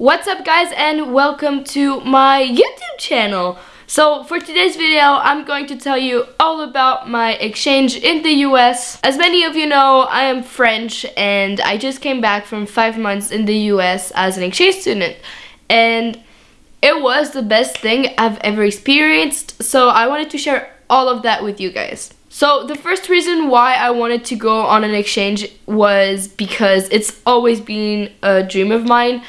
What's up guys and welcome to my YouTube channel. So for today's video, I'm going to tell you all about my exchange in the US. As many of you know, I am French and I just came back from five months in the US as an exchange student. And it was the best thing I've ever experienced, so I wanted to share all of that with you guys. So the first reason why I wanted to go on an exchange was because it's always been a dream of mine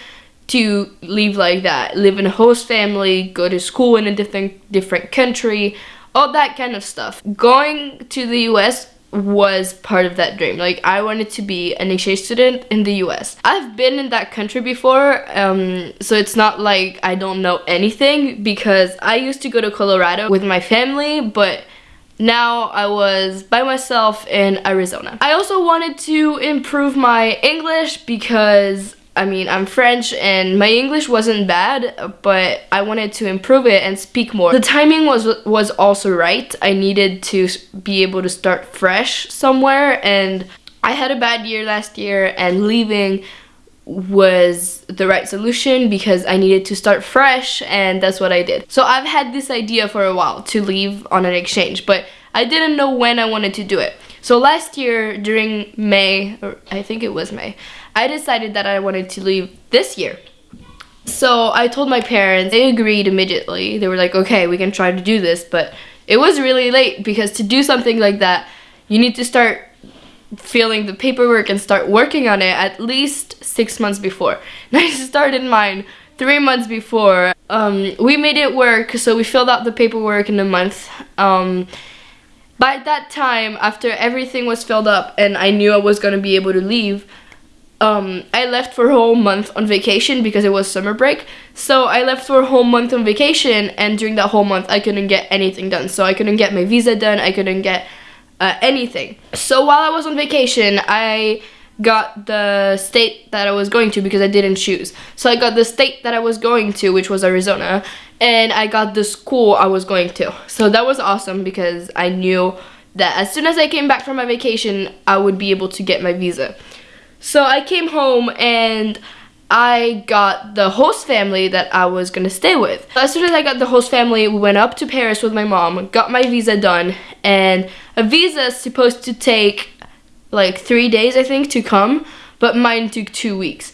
to live like that, live in a host family, go to school in a different different country, all that kind of stuff. Going to the US was part of that dream. Like I wanted to be an exchange student in the US. I've been in that country before, um, so it's not like I don't know anything because I used to go to Colorado with my family, but now I was by myself in Arizona. I also wanted to improve my English because I mean, I'm French and my English wasn't bad, but I wanted to improve it and speak more. The timing was was also right. I needed to be able to start fresh somewhere and I had a bad year last year and leaving was the right solution because I needed to start fresh and that's what I did. So I've had this idea for a while to leave on an exchange, but I didn't know when I wanted to do it. So last year during May, I think it was May, I decided that I wanted to leave this year. So I told my parents, they agreed immediately. They were like, okay, we can try to do this, but it was really late because to do something like that, you need to start filling the paperwork and start working on it at least six months before. And I started mine three months before. Um, we made it work, so we filled out the paperwork in a month. Um, by that time, after everything was filled up and I knew I was going to be able to leave, um, I left for a whole month on vacation because it was summer break. So I left for a whole month on vacation and during that whole month I couldn't get anything done. So I couldn't get my visa done, I couldn't get uh, anything. So while I was on vacation, I got the state that I was going to because I didn't choose. So I got the state that I was going to, which was Arizona, and I got the school I was going to. So that was awesome because I knew that as soon as I came back from my vacation, I would be able to get my visa. So I came home and I got the host family that I was gonna stay with. As soon as I got the host family, we went up to Paris with my mom, got my visa done, and a visa is supposed to take like three days, I think, to come, but mine took two weeks.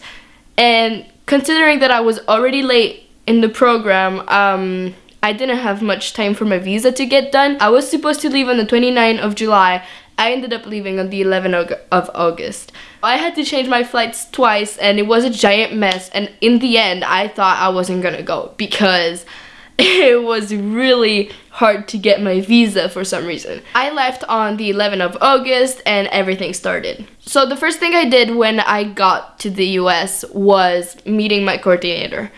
And considering that I was already late in the program, um, I didn't have much time for my visa to get done. I was supposed to leave on the 29th of July I ended up leaving on the 11th of August. I had to change my flights twice and it was a giant mess and in the end I thought I wasn't gonna go because it was really hard to get my visa for some reason. I left on the 11th of August and everything started. So the first thing I did when I got to the US was meeting my coordinator.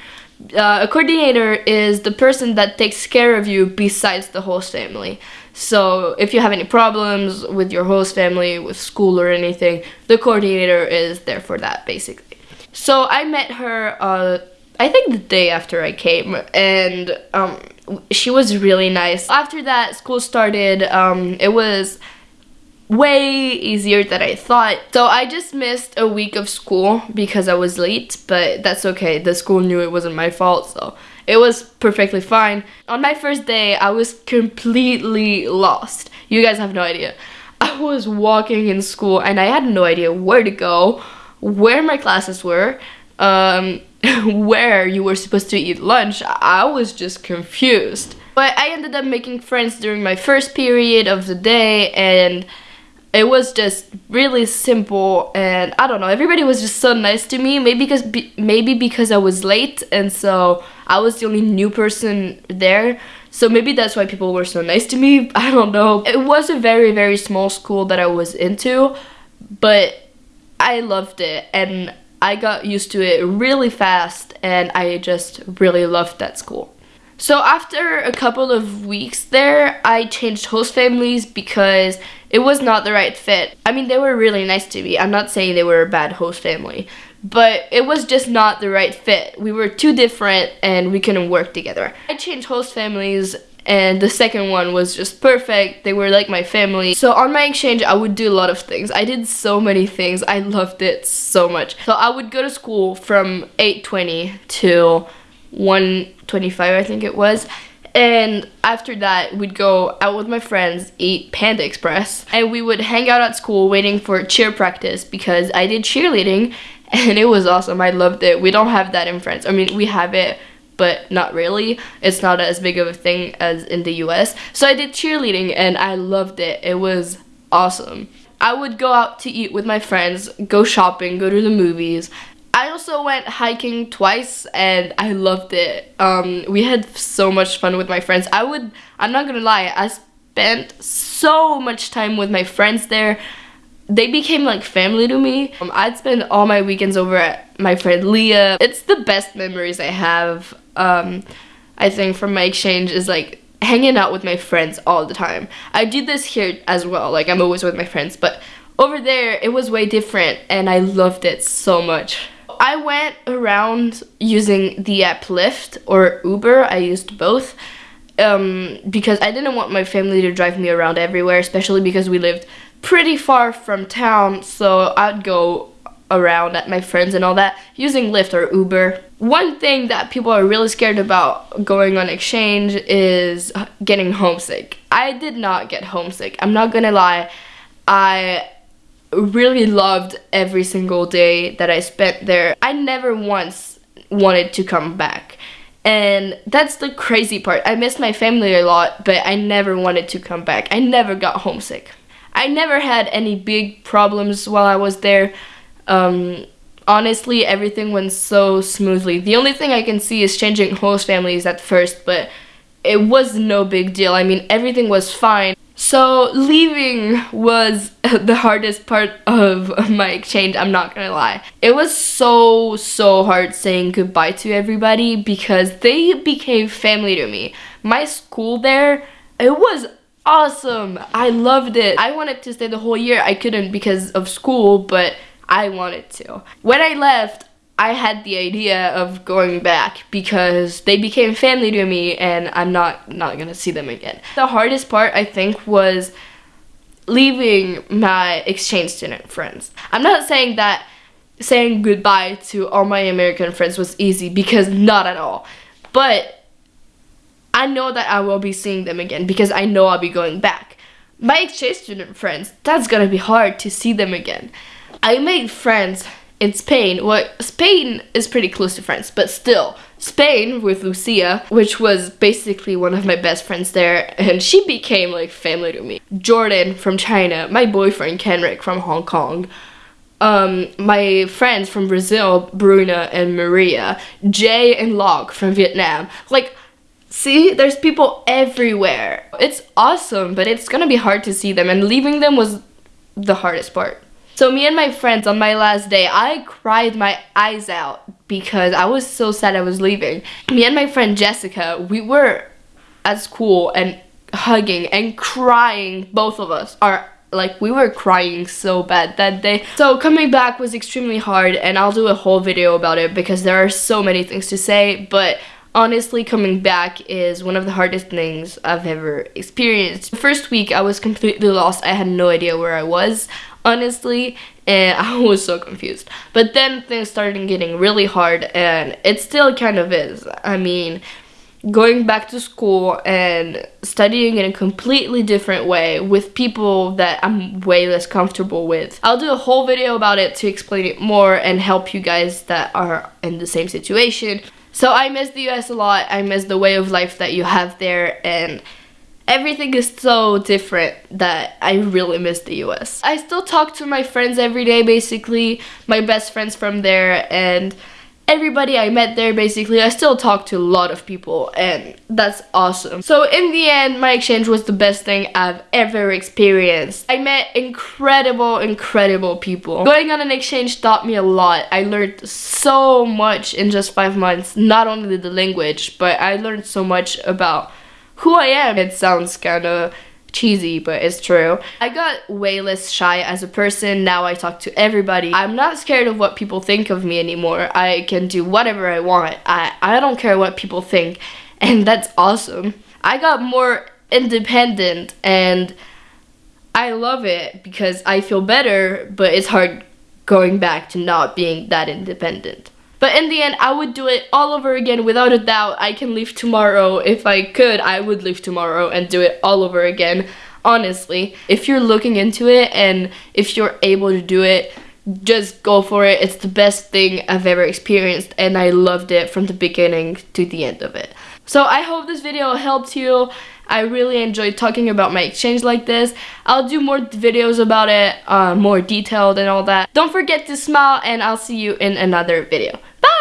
Uh, a coordinator is the person that takes care of you besides the host family. So if you have any problems with your host family, with school or anything, the coordinator is there for that basically. So I met her, uh, I think the day after I came, and um, she was really nice. After that, school started. Um, it was way easier than I thought. So I just missed a week of school because I was late, but that's okay. The school knew it wasn't my fault, so it was perfectly fine. On my first day, I was completely lost. You guys have no idea. I was walking in school and I had no idea where to go, where my classes were, um, where you were supposed to eat lunch. I was just confused. But I ended up making friends during my first period of the day and it was just really simple and I don't know everybody was just so nice to me maybe because maybe because I was late and so I was the only new person there. So maybe that's why people were so nice to me I don't know. It was a very very small school that I was into but I loved it and I got used to it really fast and I just really loved that school so after a couple of weeks there, I changed host families because it was not the right fit. I mean, they were really nice to me. I'm not saying they were a bad host family, but it was just not the right fit. We were too different and we couldn't work together. I changed host families and the second one was just perfect. They were like my family. So on my exchange, I would do a lot of things. I did so many things. I loved it so much. So I would go to school from 8.20 to 1.25, I think it was. And after that, we'd go out with my friends, eat Panda Express, and we would hang out at school waiting for cheer practice because I did cheerleading and it was awesome. I loved it. We don't have that in France. I mean, we have it but not really. It's not as big of a thing as in the US. So I did cheerleading and I loved it. It was awesome. I would go out to eat with my friends, go shopping, go to the movies. I also went hiking twice and I loved it. Um, we had so much fun with my friends. I would, I'm not gonna lie, I spent so much time with my friends there they became like family to me. Um, I'd spend all my weekends over at my friend Leah. It's the best memories I have, um, I think, from my exchange is like hanging out with my friends all the time. I do this here as well, like I'm always with my friends, but over there it was way different and I loved it so much. I went around using the app Lyft or Uber, I used both. Um, because I didn't want my family to drive me around everywhere, especially because we lived pretty far from town, so I'd go around at my friends and all that using Lyft or Uber. One thing that people are really scared about going on exchange is getting homesick. I did not get homesick. I'm not gonna lie. I really loved every single day that I spent there. I never once wanted to come back. And that's the crazy part. I missed my family a lot, but I never wanted to come back. I never got homesick. I never had any big problems while I was there. Um, honestly, everything went so smoothly. The only thing I can see is changing host families at first, but it was no big deal. I mean, everything was fine. So leaving was the hardest part of my exchange, I'm not gonna lie. It was so, so hard saying goodbye to everybody because they became family to me. My school there, it was awesome. I loved it. I wanted to stay the whole year. I couldn't because of school, but I wanted to. When I left, I had the idea of going back because they became family to me and I'm not not gonna see them again. The hardest part I think was leaving my exchange student friends. I'm not saying that saying goodbye to all my American friends was easy because not at all. But I know that I will be seeing them again because I know I'll be going back. My exchange student friends, that's gonna be hard to see them again. I made friends in Spain. Well, Spain is pretty close to France, but still, Spain with Lucia, which was basically one of my best friends there, and she became like family to me. Jordan from China, my boyfriend Kenrick from Hong Kong, um, my friends from Brazil, Bruna and Maria, Jay and Locke from Vietnam. Like, See, there's people everywhere. It's awesome, but it's gonna be hard to see them and leaving them was the hardest part. So me and my friends on my last day, I cried my eyes out because I was so sad I was leaving. Me and my friend Jessica, we were at school and hugging and crying, both of us. Are like we were crying so bad that day. So coming back was extremely hard and I'll do a whole video about it because there are so many things to say, but honestly coming back is one of the hardest things I've ever experienced. The first week I was completely lost. I had no idea where I was honestly eh, and I was so confused. But then things started getting really hard and it still kind of is. I mean, going back to school and studying in a completely different way with people that I'm way less comfortable with. I'll do a whole video about it to explain it more and help you guys that are in the same situation. So I miss the US a lot. I miss the way of life that you have there and everything is so different that I really miss the US. I still talk to my friends every day basically, my best friends from there and everybody I met there basically. I still talk to a lot of people and that's awesome. So in the end, my exchange was the best thing I've ever experienced. I met incredible, incredible people. Going on an exchange taught me a lot. I learned so much in just five months. Not only the language, but I learned so much about who I am. It sounds kind of cheesy, but it's true. I got way less shy as a person. Now I talk to everybody. I'm not scared of what people think of me anymore. I can do whatever I want. I, I don't care what people think. And that's awesome. I got more independent and I love it because I feel better, but it's hard going back to not being that independent. But in the end, I would do it all over again without a doubt. I can leave tomorrow. If I could, I would leave tomorrow and do it all over again. Honestly, if you're looking into it and if you're able to do it, just go for it. It's the best thing I've ever experienced and I loved it from the beginning to the end of it. So I hope this video helped you. I really enjoyed talking about my exchange like this. I'll do more videos about it, uh, more detailed and all that. Don't forget to smile and I'll see you in another video. Bye!